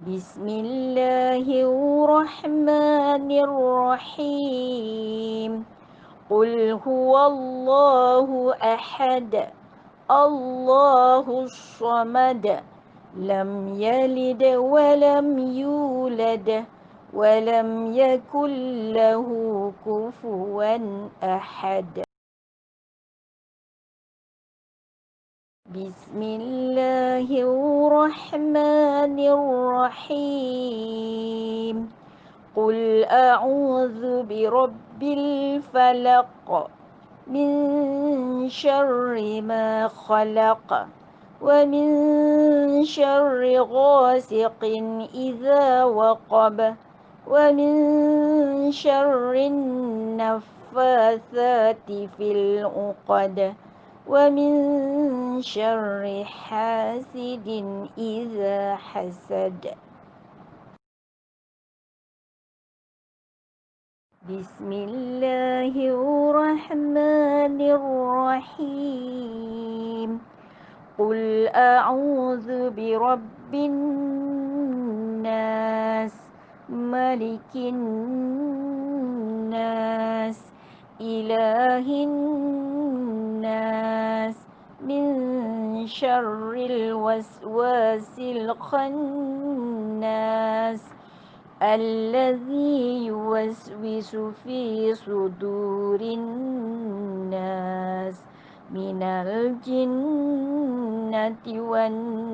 بسم الله الرحمن الرحيم. قل هو الله أحد الله الصمد لم يلد ولم يولد ولم يكن له كفوا أحد. بسم الله الرحمن الرحيم. قل أعوذ برب الفلق من شر ما خلق ومن شر غاسق إذا وقب ومن شر النفاثات في العقد ومن شر حاسد إذا حسد. بسم الله الرحمن الرحيم. قل أعوذ برب الناس ملك الناس إله الناس. شر الوسواس الخناس الذي يوسوس في صدور الناس من الجنة والناس.